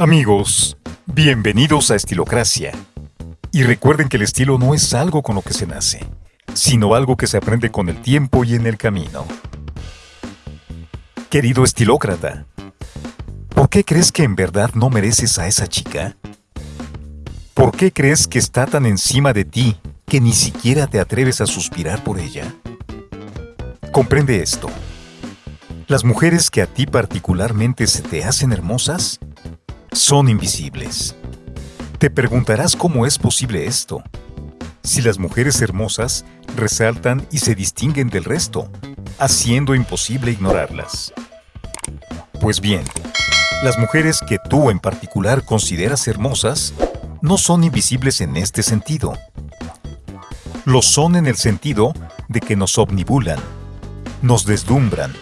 Amigos, bienvenidos a Estilocracia. Y recuerden que el estilo no es algo con lo que se nace, sino algo que se aprende con el tiempo y en el camino. Querido estilócrata, ¿por qué crees que en verdad no mereces a esa chica? ¿Por qué crees que está tan encima de ti que ni siquiera te atreves a suspirar por ella? Comprende esto. Las mujeres que a ti particularmente se te hacen hermosas son invisibles. Te preguntarás cómo es posible esto. Si las mujeres hermosas resaltan y se distinguen del resto, haciendo imposible ignorarlas. Pues bien, las mujeres que tú en particular consideras hermosas no son invisibles en este sentido. Lo son en el sentido de que nos omnibulan, nos deslumbran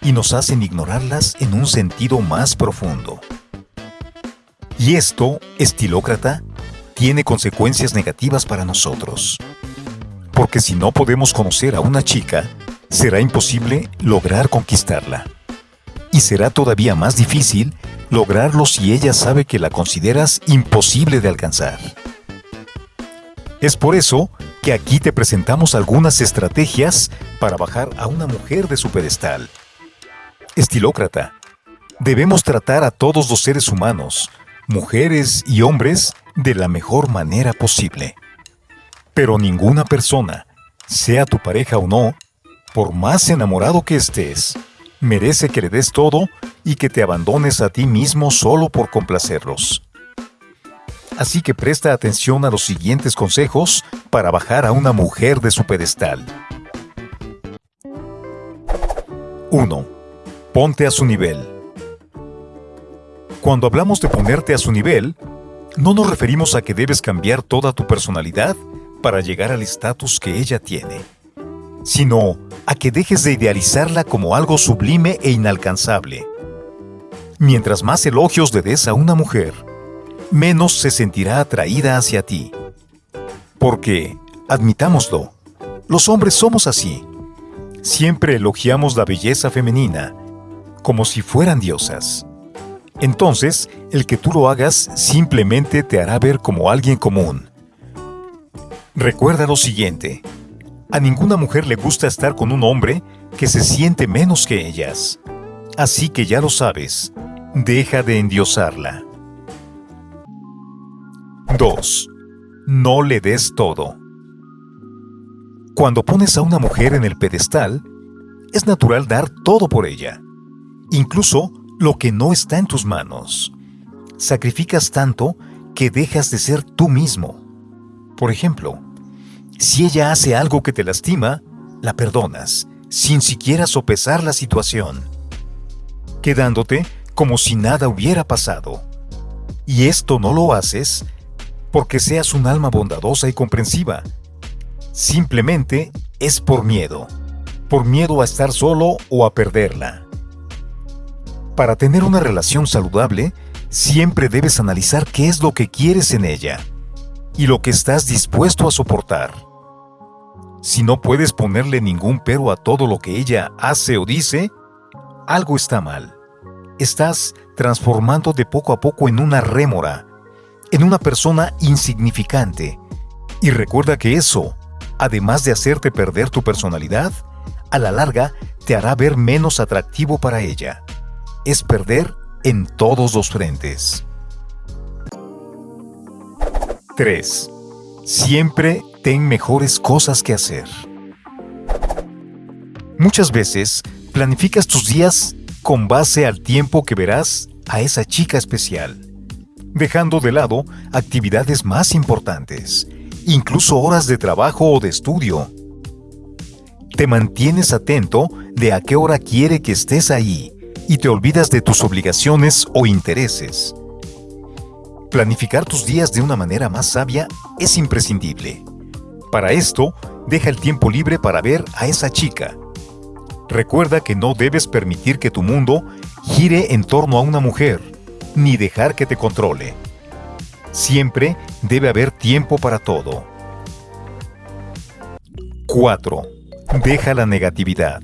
y nos hacen ignorarlas en un sentido más profundo. Y esto, estilócrata, tiene consecuencias negativas para nosotros. Porque si no podemos conocer a una chica, será imposible lograr conquistarla. Y será todavía más difícil lograrlo si ella sabe que la consideras imposible de alcanzar. Es por eso que aquí te presentamos algunas estrategias para bajar a una mujer de su pedestal. Estilócrata, debemos tratar a todos los seres humanos, mujeres y hombres, de la mejor manera posible. Pero ninguna persona, sea tu pareja o no, por más enamorado que estés, merece que le des todo y que te abandones a ti mismo solo por complacerlos. Así que presta atención a los siguientes consejos para bajar a una mujer de su pedestal. 1. Ponte a su nivel. Cuando hablamos de ponerte a su nivel, no nos referimos a que debes cambiar toda tu personalidad para llegar al estatus que ella tiene, sino a que dejes de idealizarla como algo sublime e inalcanzable. Mientras más elogios le des a una mujer, menos se sentirá atraída hacia ti. Porque, admitámoslo, los hombres somos así. Siempre elogiamos la belleza femenina, como si fueran diosas. Entonces, el que tú lo hagas simplemente te hará ver como alguien común. Recuerda lo siguiente. A ninguna mujer le gusta estar con un hombre que se siente menos que ellas. Así que ya lo sabes, deja de endiosarla. 2. No le des todo. Cuando pones a una mujer en el pedestal, es natural dar todo por ella, incluso lo que no está en tus manos. Sacrificas tanto que dejas de ser tú mismo. Por ejemplo, si ella hace algo que te lastima, la perdonas, sin siquiera sopesar la situación, quedándote como si nada hubiera pasado. Y esto no lo haces porque seas un alma bondadosa y comprensiva. Simplemente es por miedo, por miedo a estar solo o a perderla. Para tener una relación saludable, siempre debes analizar qué es lo que quieres en ella y lo que estás dispuesto a soportar. Si no puedes ponerle ningún pero a todo lo que ella hace o dice, algo está mal. Estás transformando de poco a poco en una rémora en una persona insignificante. Y recuerda que eso, además de hacerte perder tu personalidad, a la larga te hará ver menos atractivo para ella. Es perder en todos los frentes. 3. Siempre ten mejores cosas que hacer. Muchas veces planificas tus días con base al tiempo que verás a esa chica especial dejando de lado actividades más importantes, incluso horas de trabajo o de estudio. Te mantienes atento de a qué hora quiere que estés ahí y te olvidas de tus obligaciones o intereses. Planificar tus días de una manera más sabia es imprescindible. Para esto, deja el tiempo libre para ver a esa chica. Recuerda que no debes permitir que tu mundo gire en torno a una mujer ni dejar que te controle. Siempre debe haber tiempo para todo. 4. Deja la negatividad.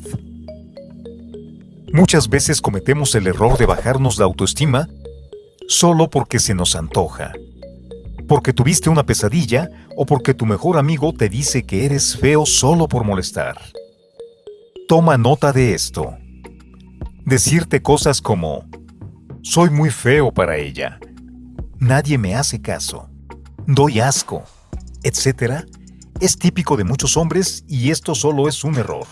Muchas veces cometemos el error de bajarnos la autoestima solo porque se nos antoja. Porque tuviste una pesadilla o porque tu mejor amigo te dice que eres feo solo por molestar. Toma nota de esto. Decirte cosas como, soy muy feo para ella, nadie me hace caso, doy asco, etc., es típico de muchos hombres y esto solo es un error.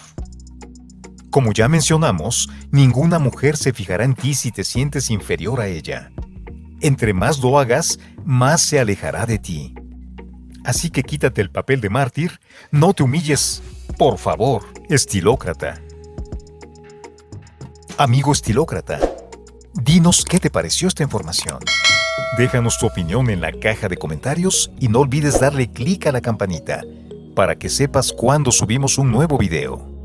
Como ya mencionamos, ninguna mujer se fijará en ti si te sientes inferior a ella. Entre más lo hagas, más se alejará de ti. Así que quítate el papel de mártir, no te humilles, por favor, estilócrata. Amigo estilócrata, dinos qué te pareció esta información. Déjanos tu opinión en la caja de comentarios y no olvides darle clic a la campanita para que sepas cuando subimos un nuevo video.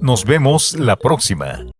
Nos vemos la próxima.